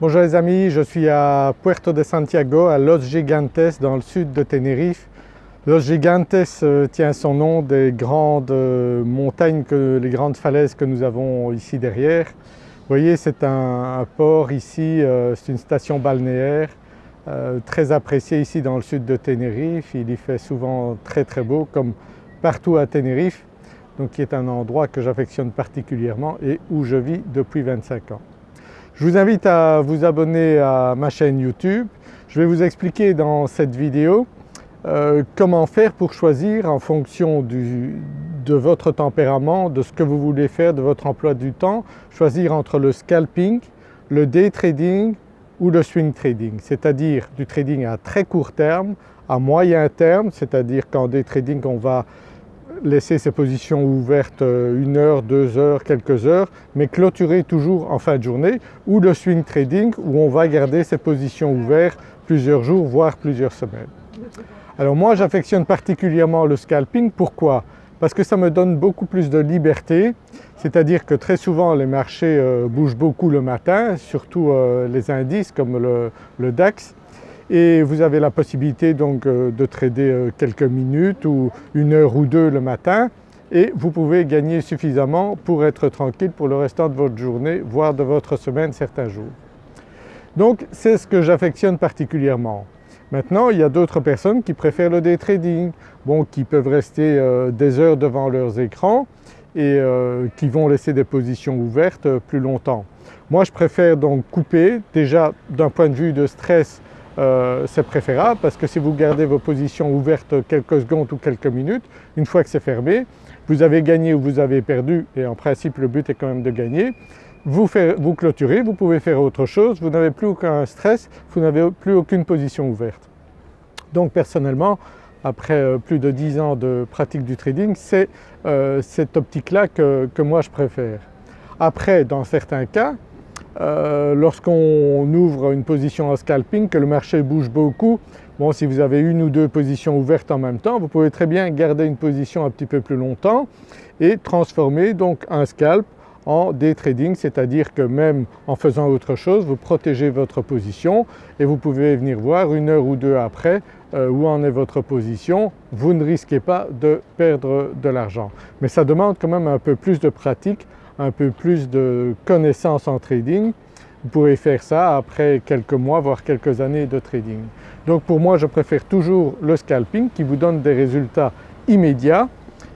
Bonjour les amis, je suis à Puerto de Santiago, à Los Gigantes dans le sud de Tenerife. Los Gigantes euh, tient son nom des grandes euh, montagnes, les grandes falaises que nous avons ici derrière. Vous voyez c'est un, port ici, euh, c'est une station balnéaire très appréciée ici dans le sud de Tenerife. Il y fait souvent très très beau comme partout à Tenerife, donc qui est un endroit que j'affectionne particulièrement et où je vis depuis 25 ans. Je vous invite à vous abonner à ma chaîne YouTube. Je vais vous expliquer dans cette vidéo euh, comment faire pour choisir en fonction de votre tempérament, de ce que vous voulez faire, de votre emploi du temps, choisir entre le scalping, le day trading ou le swing trading, c'est-à-dire du trading à très court terme, à moyen terme, c'est-à-dire qu'en day trading on va laisser ses positions ouvertes euh, une heure, deux heures, quelques heures, mais clôturer toujours en fin de journée ou le swing trading où on va garder ses positions ouvertes plusieurs jours voire plusieurs semaines. Alors moi j'affectionne particulièrement le scalping, pourquoi? Parce que ça me donne beaucoup plus de liberté, c'est-à-dire que très souvent les marchés euh, bougent beaucoup le matin, surtout euh, les indices comme le DAX, et vous avez la possibilité donc euh, de trader euh, quelques minutes ou une heure ou deux le matin et vous pouvez gagner suffisamment pour être tranquille pour le restant de votre journée voire de votre semaine certains jours. Donc c'est ce que j'affectionne particulièrement. Maintenant il y a d'autres personnes qui préfèrent le day trading, bon, qui peuvent rester euh, des heures devant leurs écrans et qui vont laisser des positions ouvertes plus longtemps. Moi je préfère donc couper, déjà d'un point de vue de stress euh, c'est préférable parce que si vous gardez vos positions ouvertes quelques secondes ou quelques minutes, une fois que c'est fermé, vous avez gagné ou vous avez perdu et en principe le but est quand même de gagner, vous, vous clôturez, vous pouvez faire autre chose, vous n'avez plus aucun stress, vous n'avez plus aucune position ouverte. Donc personnellement, après euh, plus de 10 ans de pratique du trading, c'est euh, cette optique-là que moi je préfère. Après dans certains cas, euh, lorsqu'on ouvre une position en scalping, que le marché bouge beaucoup, bon si vous avez une ou deux positions ouvertes en même temps, vous pouvez très bien garder une position un petit peu plus longtemps et transformer donc un scalp en day trading, c'est-à-dire que même en faisant autre chose, vous protégez votre position et vous pouvez venir voir une heure ou deux après euh, où en est votre position, vous ne risquez pas de perdre de l'argent. Mais ça demande quand même un peu plus de pratique un peu plus de connaissances en trading, vous pouvez faire ça après quelques mois voire quelques années de trading. Donc pour moi je préfère toujours le scalping qui vous donne des résultats immédiats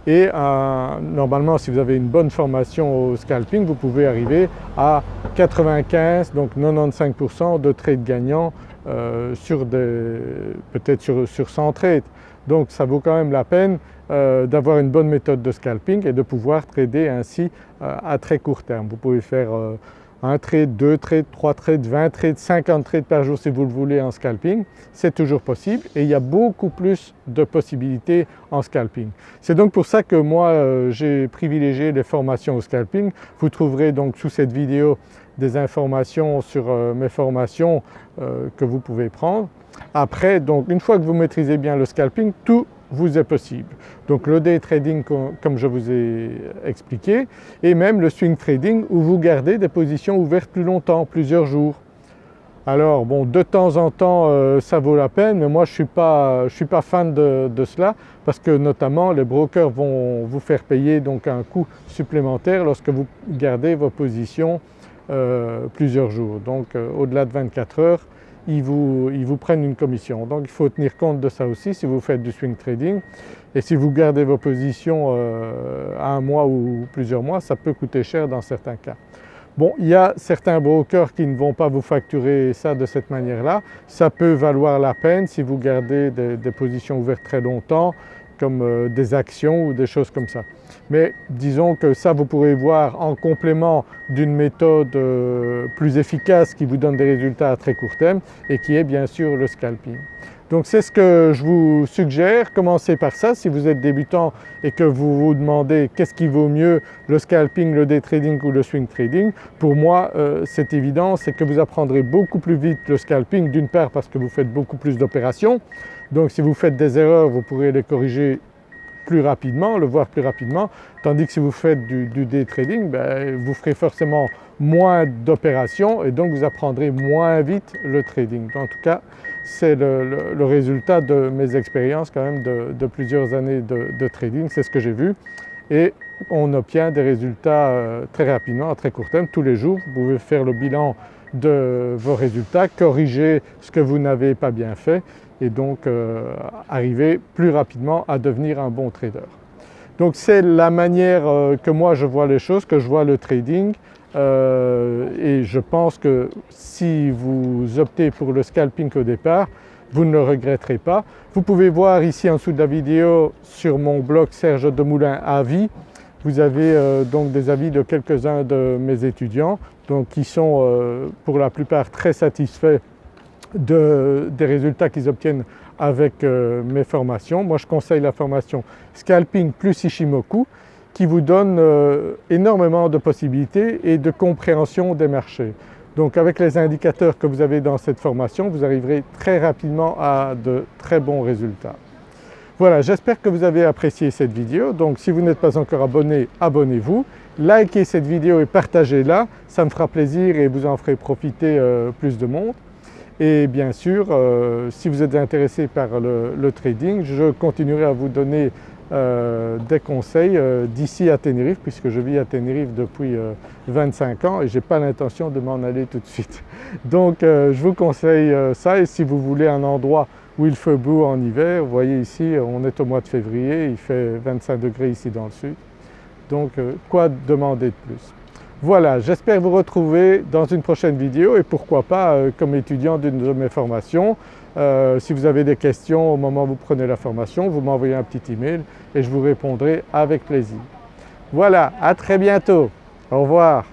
et euh, normalement si vous avez une bonne formation au scalping vous pouvez arriver à 95 donc 95% de trades gagnants euh, sur peut-être sur, sur 100 trades. Donc ça vaut quand même la peine euh, d'avoir une bonne méthode de scalping et de pouvoir trader ainsi euh, à très court terme. Vous pouvez faire euh, un trade, deux trades, trois trades, 20 trades, 50 trades par jour si vous le voulez en scalping, c'est toujours possible et il y a beaucoup plus de possibilités en scalping. C'est donc pour ça que moi j'ai privilégié les formations au scalping. Vous trouverez donc sous cette vidéo des informations sur mes formations que vous pouvez prendre. Après donc une fois que vous maîtrisez bien le scalping, tout vous est possible. Donc le day trading comme je vous ai expliqué et même le swing trading où vous gardez des positions ouvertes plus longtemps, plusieurs jours. Alors bon de temps en temps euh, ça vaut la peine mais moi je ne suis, pas, fan de, cela parce que notamment les brokers vont vous faire payer donc un coût supplémentaire lorsque vous gardez vos positions euh, plusieurs jours. Donc euh, au-delà de 24 heures ils vous, ils vous, prennent une commission. Donc il faut tenir compte de ça aussi si vous faites du swing trading et si vous gardez vos positions euh, à un mois ou plusieurs mois, ça peut coûter cher dans certains cas. Bon, il y a certains brokers qui ne vont pas vous facturer ça de cette manière-là. Ça peut valoir la peine si vous gardez des positions ouvertes très longtemps, comme euh, des actions ou des choses comme ça. Mais disons que ça vous pourrez voir en complément d'une méthode euh, plus efficace qui vous donne des résultats à très court terme et qui est bien sûr le scalping. Donc c'est ce que je vous suggère, commencez par ça si vous êtes débutant et que vous vous demandez qu'est-ce qui vaut mieux le scalping, le day trading ou le swing trading. Pour moi euh, c'est évident, c'est que vous apprendrez beaucoup plus vite le scalping d'une part parce que vous faites beaucoup plus d'opérations donc si vous faites des erreurs, vous pourrez les corriger plus rapidement, le voir plus rapidement, tandis que si vous faites du, day trading, ben, vous ferez forcément moins d'opérations et donc vous apprendrez moins vite le trading. En tout cas, c'est le, résultat de mes expériences quand même de, plusieurs années de, trading, c'est ce que j'ai vu et on obtient des résultats euh, très rapidement, à très court terme, tous les jours. Vous pouvez faire le bilan de vos résultats, corriger ce que vous n'avez pas bien fait et donc euh, arriver plus rapidement à devenir un bon trader. Donc c'est la manière euh, que moi je vois les choses, que je vois le trading et je pense que si vous optez pour le scalping au départ, vous ne le regretterez pas. Vous pouvez voir ici en dessous de la vidéo sur mon blog Serge Demoulin Avis, vous avez euh, donc des avis de quelques-uns de mes étudiants donc qui sont euh, pour la plupart très satisfaits des résultats qu'ils obtiennent avec euh, mes formations. Moi je conseille la formation Scalping plus Ishimoku qui vous donne énormément de possibilités et de compréhension des marchés. Donc avec les indicateurs que vous avez dans cette formation, vous arriverez très rapidement à de très bons résultats. Voilà, j'espère que vous avez apprécié cette vidéo. Donc si vous n'êtes pas encore abonné, abonnez-vous. Likez cette vidéo et partagez-la, ça me fera plaisir et vous en ferez profiter euh, plus de monde. Et bien sûr, euh, si vous êtes intéressé par le, trading, je continuerai à vous donner euh, des conseils d'ici à Tenerife puisque je vis à Tenerife depuis 25 ans et je n'ai pas l'intention de m'en aller tout de suite. Donc je vous conseille ça et si vous voulez un endroit où il fait beau en hiver. Vous voyez ici on est au mois de février, il fait 25 degrés ici dans le sud. Donc euh, quoi demander de plus? Voilà, j'espère vous retrouver dans une prochaine vidéo et pourquoi pas euh, comme étudiant d'une de mes formations. Euh, si vous avez des questions au moment où vous prenez la formation, vous m'envoyez un petit email et je vous répondrai avec plaisir. Voilà, à très bientôt. Au revoir.